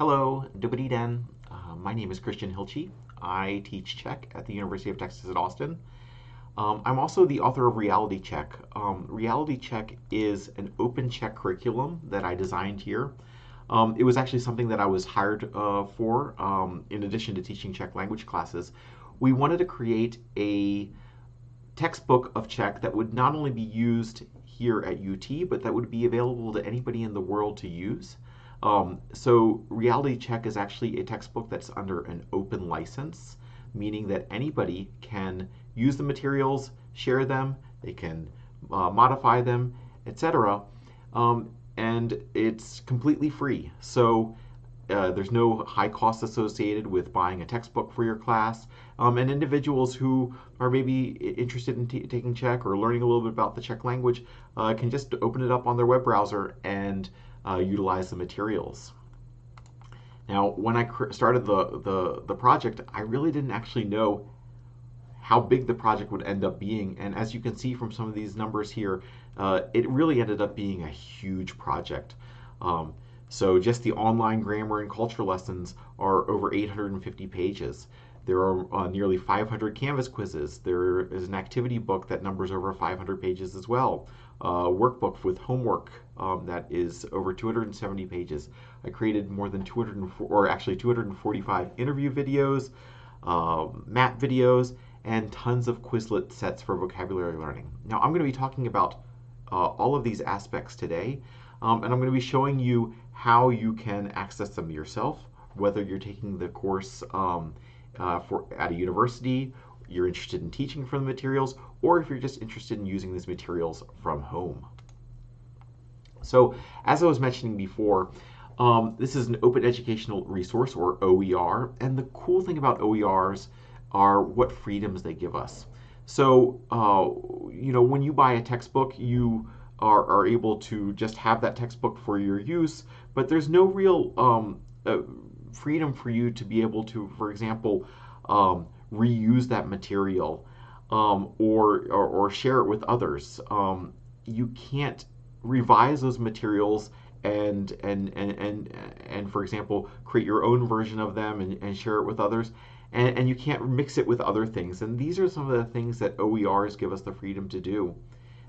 Hello, Dobry den. Uh, my name is Christian Hilchey. I teach Czech at the University of Texas at Austin. Um, I'm also the author of Reality Check. Um, Reality Check is an open Czech curriculum that I designed here. Um, it was actually something that I was hired uh, for um, in addition to teaching Czech language classes. We wanted to create a textbook of Czech that would not only be used here at UT, but that would be available to anybody in the world to use. Um, so Reality Check is actually a textbook that's under an open license, meaning that anybody can use the materials, share them, they can uh, modify them, etc. Um, and it's completely free. So uh, there's no high cost associated with buying a textbook for your class. Um, and individuals who are maybe interested in taking Czech or learning a little bit about the Czech language uh, can just open it up on their web browser and uh, utilize the materials. Now, when I started the, the, the project, I really didn't actually know how big the project would end up being. And as you can see from some of these numbers here, uh, it really ended up being a huge project. Um, so just the online grammar and culture lessons are over 850 pages. There are uh, nearly 500 Canvas quizzes. There is an activity book that numbers over 500 pages as well. A workbook with homework um, that is over 270 pages. I created more than 204, or actually 245 interview videos, uh, map videos, and tons of Quizlet sets for vocabulary learning. Now I'm going to be talking about uh, all of these aspects today, um, and I'm going to be showing you how you can access them yourself, whether you're taking the course um, uh, for at a university, you're interested in teaching from the materials, or if you're just interested in using these materials from home. So as I was mentioning before, um, this is an open educational resource or OER, and the cool thing about OERs are what freedoms they give us. So, uh, you know, when you buy a textbook, you are, are able to just have that textbook for your use, but there's no real um, uh, freedom for you to be able to, for example, um, reuse that material um, or, or, or, share it with others. Um, you can't revise those materials and, and, and, and, and, for example, create your own version of them and, and share it with others. And, and you can't mix it with other things. And these are some of the things that OERs give us the freedom to do.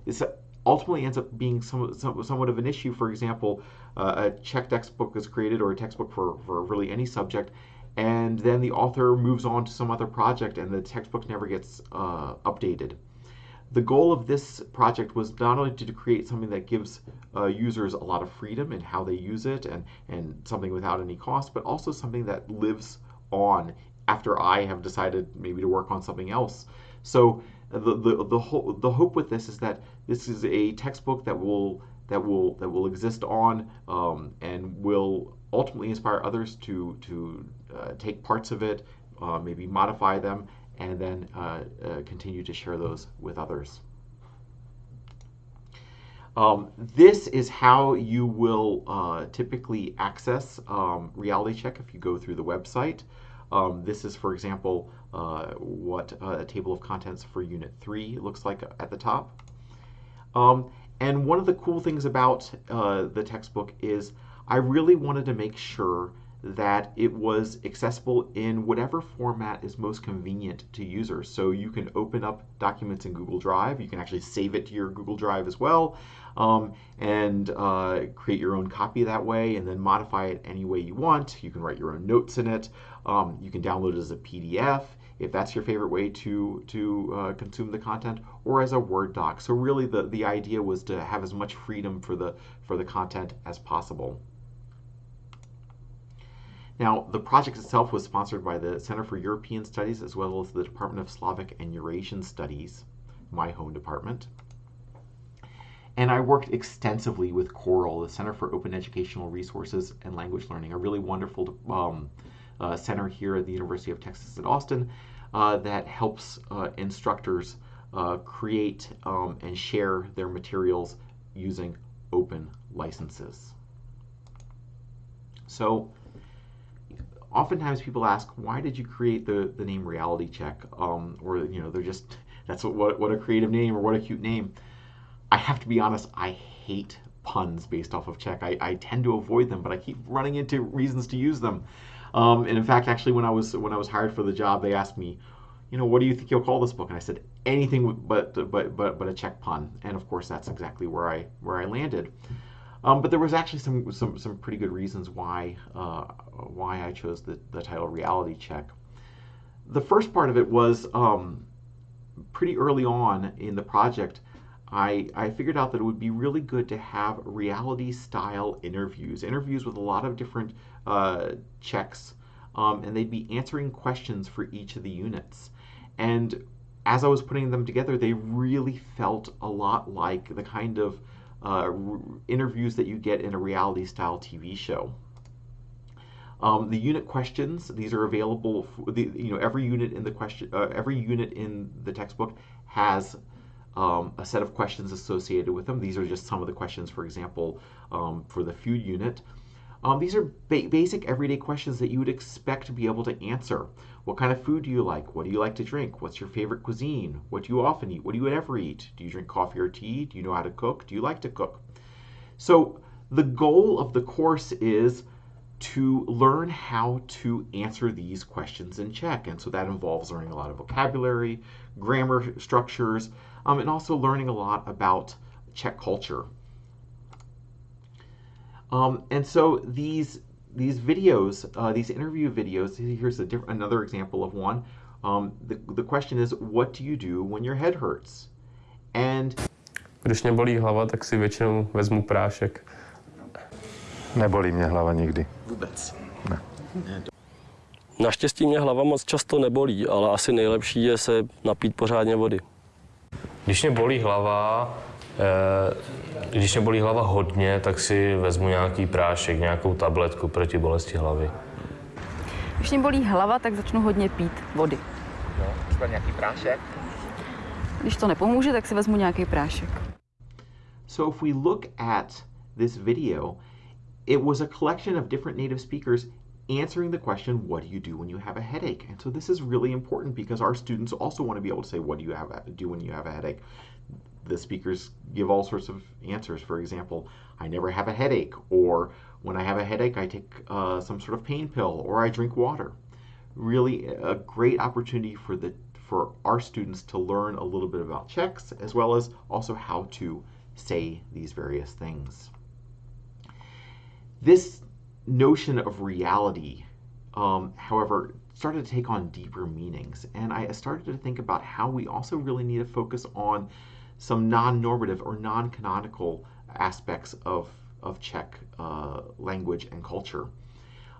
This ultimately ends up being some, some, somewhat of an issue. For example, uh, a Czech textbook is created or a textbook for, for really any subject, and then the author moves on to some other project and the textbook never gets uh, updated. The goal of this project was not only to create something that gives uh, users a lot of freedom in how they use it and, and something without any cost, but also something that lives on after I have decided maybe to work on something else. So the the the, whole, the hope with this is that this is a textbook that will that will that will exist on um, and will ultimately inspire others to to uh, take parts of it, uh, maybe modify them, and then uh, uh continue to share those with others. Um, this is how you will uh, typically access um, Reality Check if you go through the website. Um, this is, for example, uh, what a table of contents for Unit 3 looks like at the top. Um, and one of the cool things about uh, the textbook is I really wanted to make sure that it was accessible in whatever format is most convenient to users. So you can open up documents in Google Drive. You can actually save it to your Google Drive as well um, and uh, create your own copy that way and then modify it any way you want. You can write your own notes in it. Um, you can download it as a PDF if that's your favorite way to, to uh, consume the content or as a Word doc. So really the, the idea was to have as much freedom for the, for the content as possible. Now, the project itself was sponsored by the Center for European Studies as well as the Department of Slavic and Eurasian Studies, my home department. And I worked extensively with COERLL, the Center for Open Educational Resources and Language Learning, a really wonderful um, uh, center here at the University of Texas at Austin uh, that helps uh, instructors uh, create um, and share their materials using open licenses. So oftentimes people ask, why did you create the, the name Reality Check? Um, or, you know, they're just, that's what, what, what a creative name or what a cute name. I have to be honest, I hate puns based off of check. I, I tend to avoid them, but I keep running into reasons to use them. Um, and in fact, actually, when I was when I was hired for the job, they asked me, you know, what do you think you'll call this book? And I said anything but but but but a check pun. And of course, that's exactly where I where I landed. Um, but there was actually some some some pretty good reasons why uh, why I chose the the title Reality Check. The first part of it was um, pretty early on in the project. I, I figured out that it would be really good to have reality style interviews, interviews with a lot of different uh, Czechs, um, and they'd be answering questions for each of the units. And as I was putting them together, they really felt a lot like the kind of uh, interviews that you get in a reality style TV show. Um, the unit questions these are available. For the, you know every unit in the question, uh, every unit in the textbook has um, a set of questions associated with them. These are just some of the questions, for example, um, for the food unit. Um, these are ba basic everyday questions that you would expect to be able to answer. What kind of food do you like? What do you like to drink? What's your favorite cuisine? What do you often eat? What do you ever eat? Do you drink coffee or tea? Do you know how to cook? Do you like to cook? So the goal of the course is to learn how to answer these questions in Czech. And so that involves learning a lot of vocabulary, grammar structures, um, and also learning a lot about Czech culture. Um, and so these these videos, uh, these interview videos, here's a diff- another example of one. Um, the, the question is, what do you do when your head hurts? And Když mě bolí hlava, tak si většinou vezmu prášek. Nebolí mě hlava nikdy. vůbec. Ne. Naštěstí mě hlava moc často nebolí, ale asi nejlepší je se napít pořádně vody. Když mě bolí hlava, když mě bolí hlava hodně, tak si vezmu nějaký prášek, nějakou tabletku proti bolesti hlavy. Když mě bolí hlava, tak začnu hodně pít vody. Třeba nějaký prášek? Když to nepomůže, tak si vezmu nějaký prášek. So if we look at this video, it was a collection of different native speakers answering the question, what do you do when you have a headache? And so this is really important because our students also want to be able to say, what do you have do when you have a headache? The speakers give all sorts of answers. For example, I never have a headache, or when I have a headache, I take uh, some sort of pain pill, or I drink water. Really a great opportunity for the for our students to learn a little bit about Czechs, as well as also how to say these various things. This notion of reality, um, however, started to take on deeper meanings. And I started to think about how we also really need to focus on some non normative or non canonical aspects of, of Czech uh, language and culture.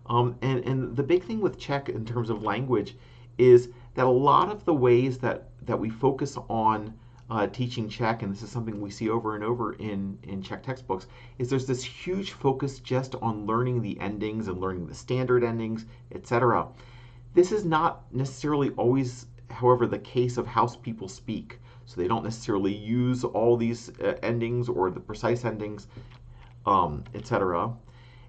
Um, and, and the big thing with Czech in terms of language is that a lot of the ways that, that we focus on uh, teaching Czech, and this is something we see over and over in, in Czech textbooks, is there's this huge focus just on learning the endings and learning the standard endings, etc. This is not necessarily always, however, the case of how people speak. So they don't necessarily use all these uh, endings or the precise endings, um, etc.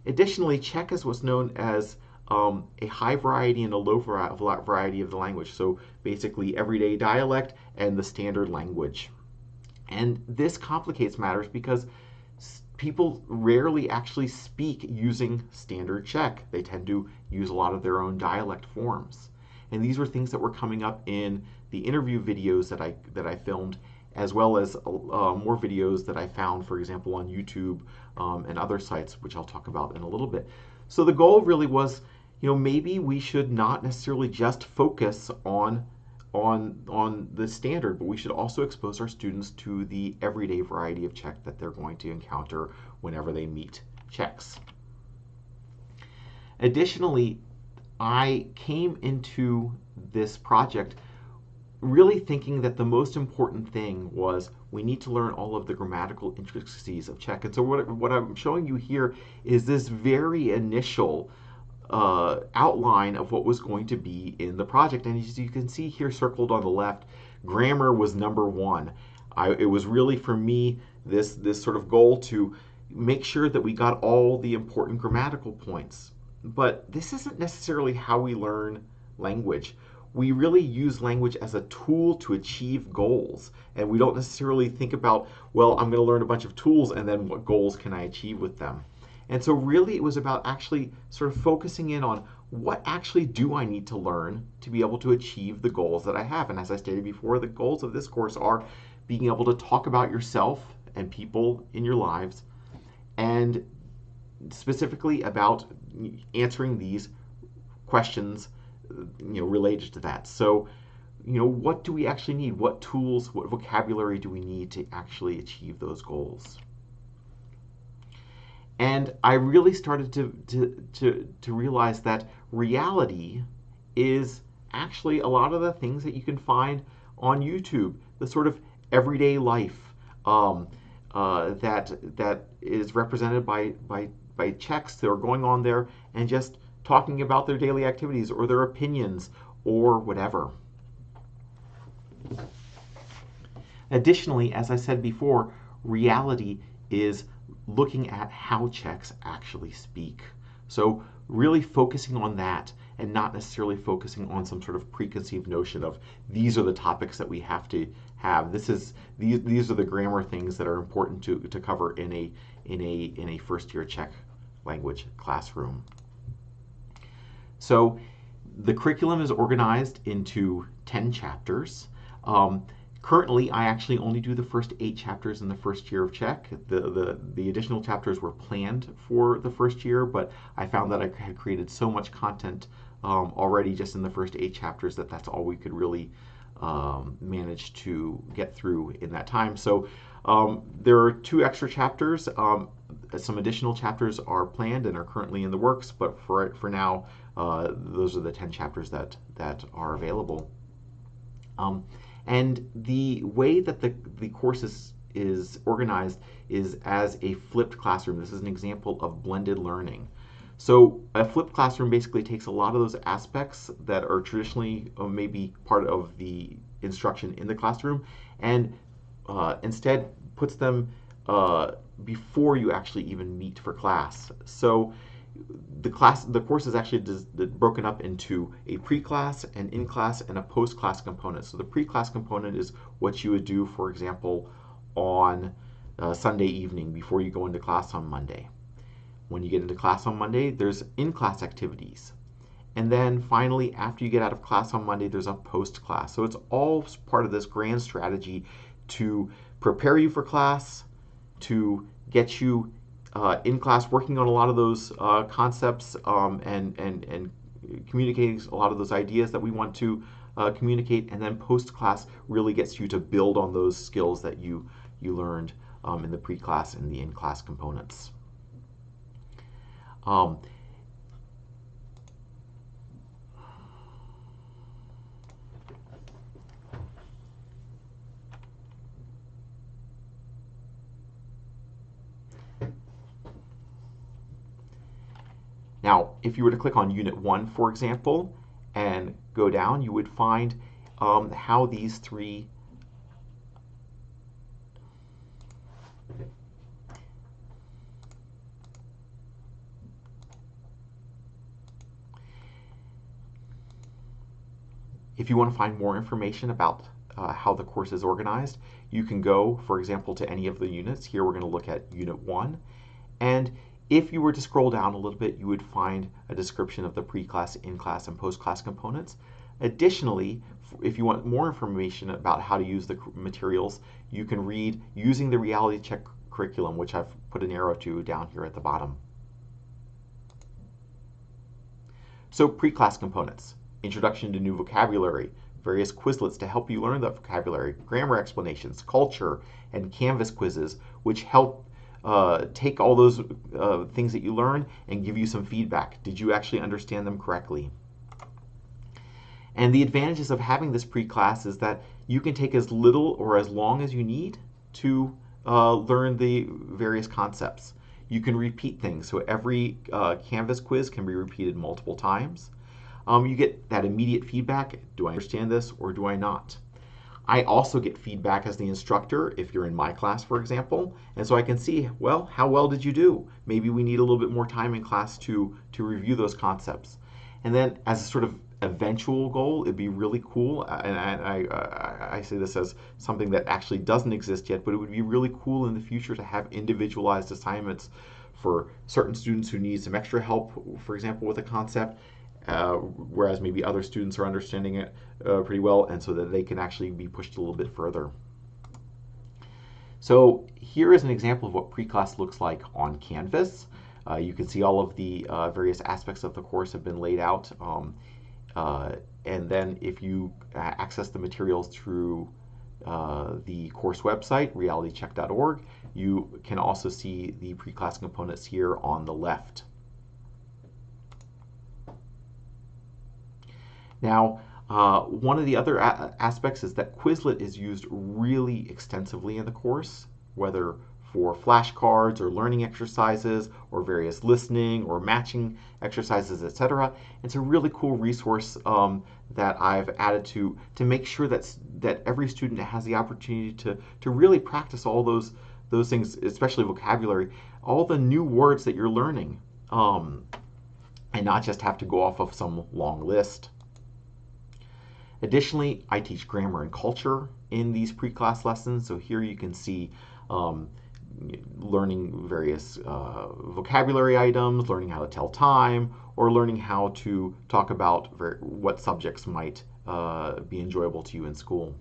Additionally, Czech is what's known as um, a high variety and a low variety of the language. So basically everyday dialect and the standard language. And this complicates matters because people rarely actually speak using standard Czech. They tend to use a lot of their own dialect forms. And these were things that were coming up in the interview videos that I that I filmed, as well as uh, more videos that I found, for example, on YouTube um, and other sites, which I'll talk about in a little bit. So the goal really was, you know, maybe we should not necessarily just focus on on on the standard, but we should also expose our students to the everyday variety of Czech that they're going to encounter whenever they meet Czechs. Additionally, I came into this project really thinking that the most important thing was we need to learn all of the grammatical intricacies of Czech. And so what, what I'm showing you here is this very initial uh, outline of what was going to be in the project. And as you can see here circled on the left, grammar was number one. I, it was really for me this, this sort of goal to make sure that we got all the important grammatical points. But this isn't necessarily how we learn language. We really use language as a tool to achieve goals. And we don't necessarily think about, well, I'm going to learn a bunch of tools and then what goals can I achieve with them. And so, really, it was about actually sort of focusing in on what actually do I need to learn to be able to achieve the goals that I have. And as I stated before, the goals of this course are being able to talk about yourself and people in your lives, and specifically about answering these questions you know related to that. So you know what do we actually need? What tools what vocabulary do we need to actually achieve those goals? And i really started to to to, to realize that reality is actually a lot of the things that you can find on youtube the sort of everyday life um, uh, that that is represented by by by Czechs that are going on there and just talking about their daily activities or their opinions or whatever. Additionally, as I said before, reality is looking at how Czechs actually speak. So really focusing on that and not necessarily focusing on some sort of preconceived notion of these are the topics that we have to have. This is these these are the grammar things that are important to, to cover in a in a in a first year Czech language classroom. So the curriculum is organized into 10 chapters. Um, currently, I actually only do the first eight chapters in the first year of Czech. The, the, the additional chapters were planned for the first year, but I found that I had created so much content um, already just in the first eight chapters that that's all we could really um, manage to get through in that time. So um, there are two extra chapters. Um, some additional chapters are planned and are currently in the works, but for for now, uh, those are the 10 chapters that, that are available. Um, and the way that the, the course is, is organized is as a flipped classroom. This is an example of blended learning. So a flipped classroom basically takes a lot of those aspects that are traditionally uh, maybe part of the instruction in the classroom and uh, instead puts them uh, before you actually even meet for class. So the class the course is actually broken up into a pre-class an in-class and a post-class component so the pre-class component is what you would do for example on uh, sunday evening before you go into class on monday when you get into class on monday there's in-class activities and then finally after you get out of class on monday there's a post-class so it's all part of this grand strategy to prepare you for class to get you uh, in class working on a lot of those uh, concepts um, and, and, and communicating a lot of those ideas that we want to uh, communicate. And then post class really gets you to build on those skills that you, you learned um, in the pre class and the in class components. Um, Now, if you were to click on Unit 1, for example, and go down, you would find um, how these three If you want to find more information about uh, how the course is organized, you can go, for example, to any of the units. Here we're going to look at Unit 1. And if you were to scroll down a little bit, you would find a description of the pre-class, in-class, and post-class components. Additionally, if you want more information about how to use the materials, you can read Using the Reality Check curriculum, which I've put an arrow to down here at the bottom. So pre-class components, introduction to new vocabulary, various Quizlets to help you learn that vocabulary, grammar explanations, culture, and Canvas quizzes, which help uh, take all those uh, things that you learn and give you some feedback. Did you actually understand them correctly? And the advantages of having this pre-class is that you can take as little or as long as you need to uh, learn the various concepts. You can repeat things, so every uh, Canvas quiz can be repeated multiple times. Um, you get that immediate feedback, do I understand this or do I not? I also get feedback as the instructor if you're in my class, for example, and so I can see, well, how well did you do? Maybe we need a little bit more time in class to, to review those concepts. And then as a sort of eventual goal, it'd be really cool, and I, I, I say this as something that actually doesn't exist yet, but it would be really cool in the future to have individualized assignments for certain students who need some extra help, for example, with a concept, uh, whereas maybe other students are understanding it uh, pretty well, and so that they can actually be pushed a little bit further. So here is an example of what pre-class looks like on Canvas. Uh, you can see all of the uh, various aspects of the course have been laid out. Um, uh, and then if you access the materials through the course website, realitycheck.org, you can also see the pre-class components here on the left. Now, uh, one of the other aspects is that Quizlet is used really extensively in the course, whether for flashcards or learning exercises or various listening or matching exercises, etc. It's a really cool resource um, that I've added to to make sure that that every student has the opportunity to to really practice all those those things, especially vocabulary, all the new words that you're learning, um, and not just have to go off of some long list. Additionally, I teach grammar and culture in these pre-class lessons. So here you can see um, learning various uh, vocabulary items, learning how to tell time, or learning how to talk about what subjects might uh, be enjoyable to you in school.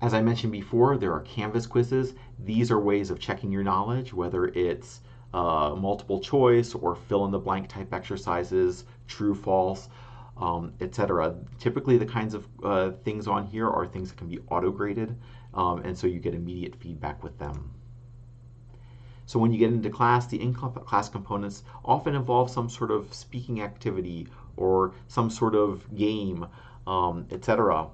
As I mentioned before, there are Canvas quizzes. These are ways of checking your knowledge, whether it's uh, multiple choice or fill in the blank type exercises, true, false um, etc. Typically, the kinds of uh, things on here are things that can be auto-graded, um, and so you get immediate feedback with them. So when you get into class, the in-class components often involve some sort of speaking activity or some sort of game, um, etc.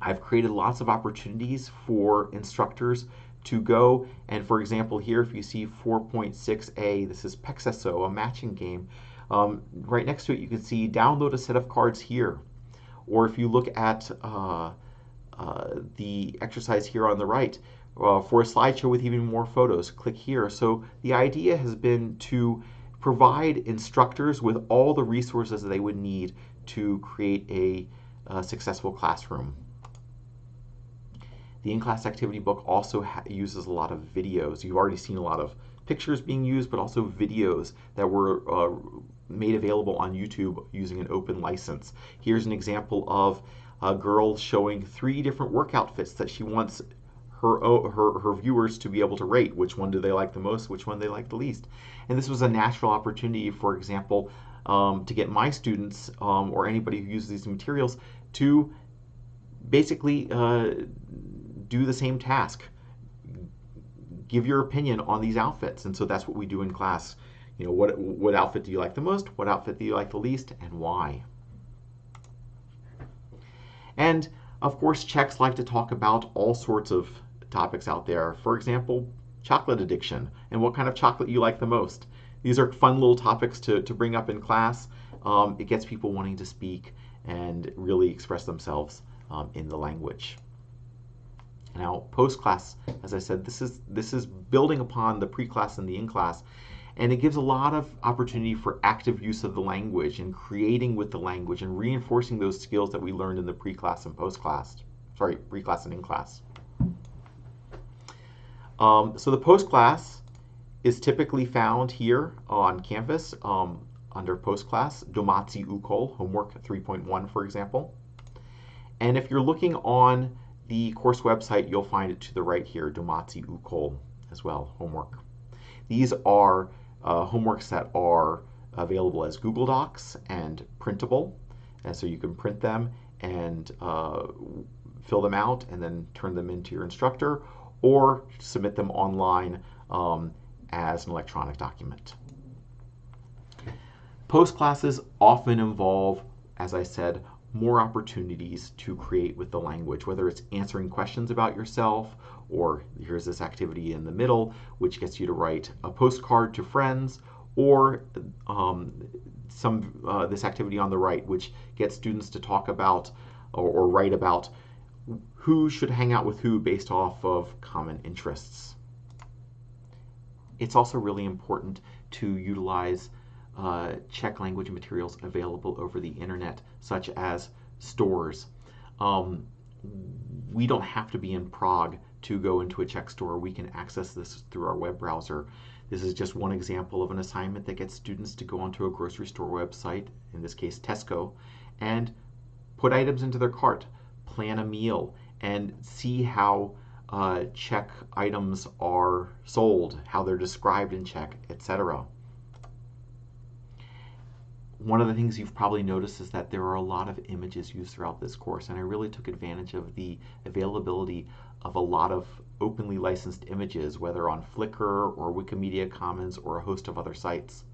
I've created lots of opportunities for instructors to go and for example here if you see 4.6a this is Pexeso, a matching game um, right next to it, you can see download a set of cards here. Or if you look at uh, uh, the exercise here on the right, uh, for a slideshow with even more photos, click here. So the idea has been to provide instructors with all the resources that they would need to create a, a successful classroom. The in-class activity book also uses a lot of videos. You've already seen a lot of pictures being used, but also videos that were uh, made available on YouTube using an open license. Here's an example of a girl showing three different work outfits that she wants her, her, her viewers to be able to rate. Which one do they like the most? Which one they like the least? And this was a natural opportunity, for example, um, to get my students um, or anybody who uses these materials to basically uh, do the same task. Give your opinion on these outfits. And so that's what we do in class. You know, what, what outfit do you like the most? What outfit do you like the least? And why? And of course, Czechs like to talk about all sorts of topics out there. For example, chocolate addiction and what kind of chocolate you like the most. These are fun little topics to, to bring up in class. Um, it gets people wanting to speak and really express themselves um, in the language. Now, post-class, as I said, this is this is building upon the pre-class and the in-class and it gives a lot of opportunity for active use of the language and creating with the language and reinforcing those skills that we learned in the pre-class and post-class. Sorry, pre-class and in-class. Um, so the post-class is typically found here on Canvas um, under post-class, Domací úkol, homework 3.1, for example. And if you're looking on the course website, you'll find it to the right here, Domací úkol as well, homework. These are uh, homeworks that are available as Google Docs and printable. And so you can print them and uh, fill them out and then turn them into your instructor or submit them online um, as an electronic document. Post classes often involve, as I said, more opportunities to create with the language, whether it's answering questions about yourself or here's this activity in the middle, which gets you to write a postcard to friends, or um, some uh, this activity on the right, which gets students to talk about or, or write about who should hang out with who based off of common interests. It's also really important to utilize uh, Czech language materials available over the internet, such as stores. Um, we don't have to be in Prague to go into a Czech store. We can access this through our web browser. This is just one example of an assignment that gets students to go onto a grocery store website, in this case Tesco, and put items into their cart, plan a meal, and see how uh, Czech items are sold, how they're described in Czech, etc. One of the things you've probably noticed is that there are a lot of images used throughout this course, and I really took advantage of the availability of a lot of openly licensed images, whether on Flickr or Wikimedia Commons or a host of other sites.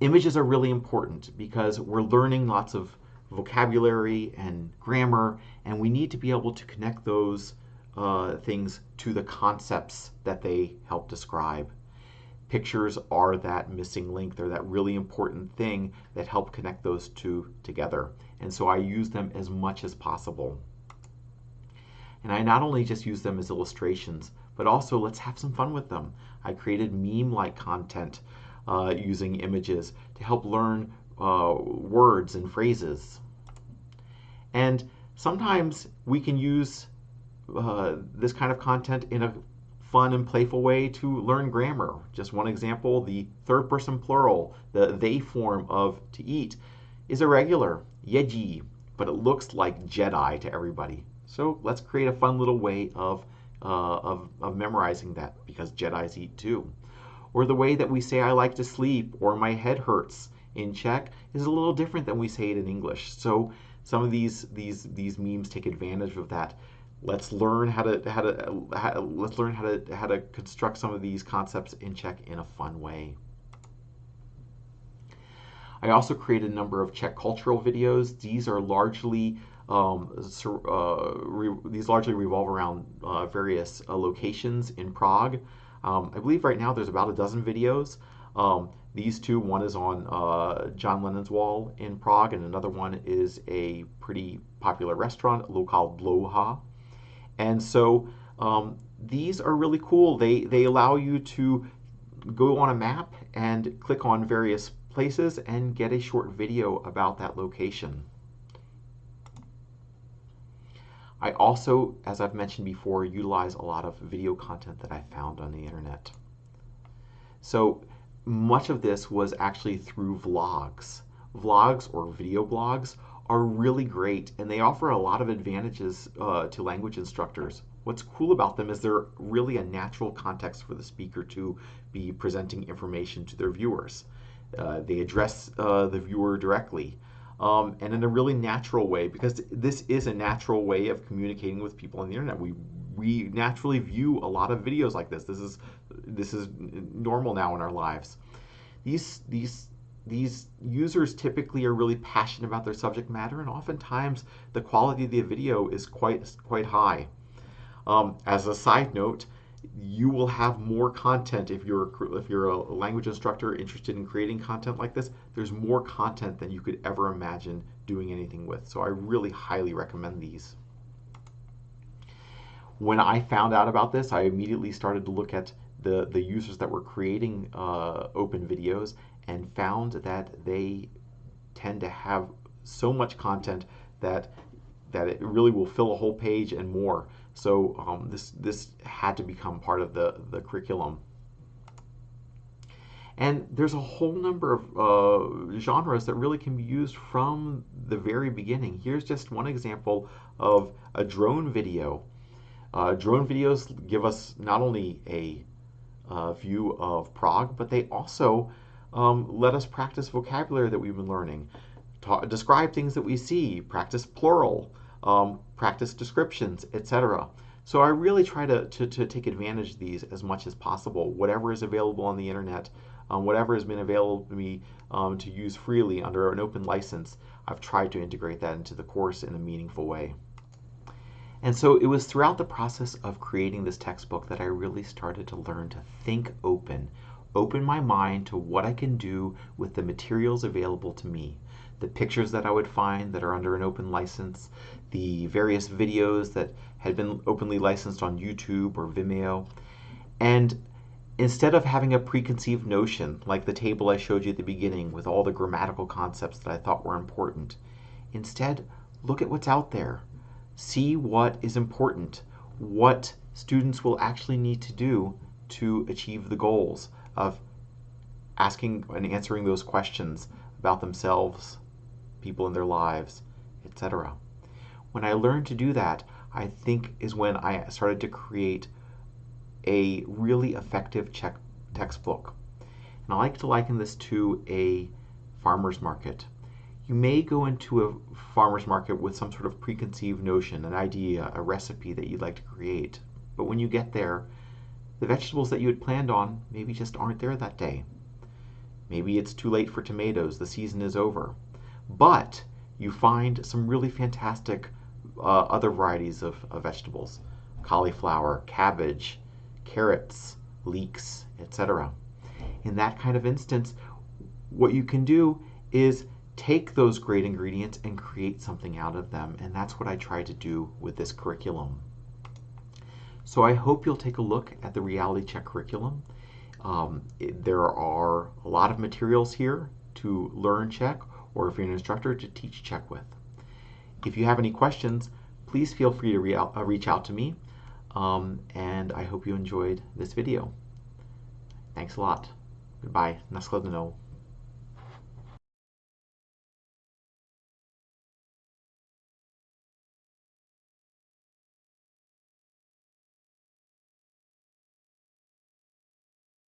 Images are really important because we're learning lots of vocabulary and grammar, and we need to be able to connect those uh, things to the concepts that they help describe. Pictures are that missing link. They're that really important thing that help connect those two together. And so I use them as much as possible. And I not only just use them as illustrations, but also let's have some fun with them. I created meme-like content uh, using images to help learn uh, words and phrases. And sometimes we can use uh, this kind of content in a fun and playful way to learn grammar. Just one example, the third person plural, the they form of to eat, is irregular, jedí, but it looks like Jedi to everybody. So let's create a fun little way of, uh, of, of memorizing that because Jedis eat too. Or the way that we say I like to sleep or my head hurts in Czech is a little different than we say it in English. So some of these these these memes take advantage of that Let's learn how to how to how, let's learn how to how to construct some of these concepts in Czech in a fun way. I also created a number of Czech cultural videos. These are largely um, uh, these largely revolve around uh, various uh, locations in Prague. Um, I believe right now there's about a dozen videos. Um, these two, one is on uh, John Lennon's wall in Prague, and another one is a pretty popular restaurant, Lokal Dlouha. And so um, these are really cool. They, they allow you to go on a map and click on various places and get a short video about that location. I also, as I've mentioned before, utilize a lot of video content that I found on the internet. So much of this was actually through vlogs. Vlogs or video blogs are really great and they offer a lot of advantages uh, to language instructors. What's cool about them is they're really a natural context for the speaker to be presenting information to their viewers. Uh, they address uh, the viewer directly um, and in a really natural way because this is a natural way of communicating with people on the internet. We we naturally view a lot of videos like this. This is this is normal now in our lives. These these these users typically are really passionate about their subject matter, and oftentimes the quality of the video is quite quite high. Um, as a side note, you will have more content if you're if you're a language instructor interested in creating content like this. There's more content than you could ever imagine doing anything with. So I really highly recommend these. When I found out about this, I immediately started to look at the, the users that were creating uh, open videos and found that they tend to have so much content that that it really will fill a whole page and more. So um, this this had to become part of the the curriculum. And there's a whole number of uh, genres that really can be used from the very beginning. Here's just one example of a drone video. Uh, drone videos give us not only a uh, view of Prague, but they also um, let us practice vocabulary that we've been learning. Ta describe things that we see, practice plural, um, practice descriptions, etc. So I really try to, to, to, take advantage of these as much as possible. Whatever is available on the internet, um, whatever has been available to me um, to use freely under an open license, I've tried to integrate that into the course in a meaningful way. And so it was throughout the process of creating this textbook that I really started to learn to think open open my mind to what I can do with the materials available to me. The pictures that I would find that are under an open license, the various videos that had been openly licensed on YouTube or Vimeo. And instead of having a preconceived notion like the table I showed you at the beginning with all the grammatical concepts that I thought were important, instead look at what's out there. See what is important, what students will actually need to do to achieve the goals of asking and answering those questions about themselves, people in their lives, etc. When I learned to do that, I think is when I started to create a really effective Czech textbook. And I like to liken this to a farmer's market. You may go into a farmer's market with some sort of preconceived notion, an idea, a recipe that you'd like to create. But when you get there, the vegetables that you had planned on maybe just aren't there that day. Maybe it's too late for tomatoes, the season is over. But you find some really fantastic uh, other varieties of, of vegetables cauliflower, cabbage, carrots, leeks, etc. In that kind of instance, what you can do is take those great ingredients and create something out of them. And that's what I try to do with this curriculum. So I hope you'll take a look at the Reality Check curriculum. Um, it, there are a lot of materials here to learn Czech, or if you're an instructor, to teach Czech with. If you have any questions, please feel free to re uh, reach out to me. Um, and I hope you enjoyed this video. Thanks a lot. Goodbye. Nashledanou.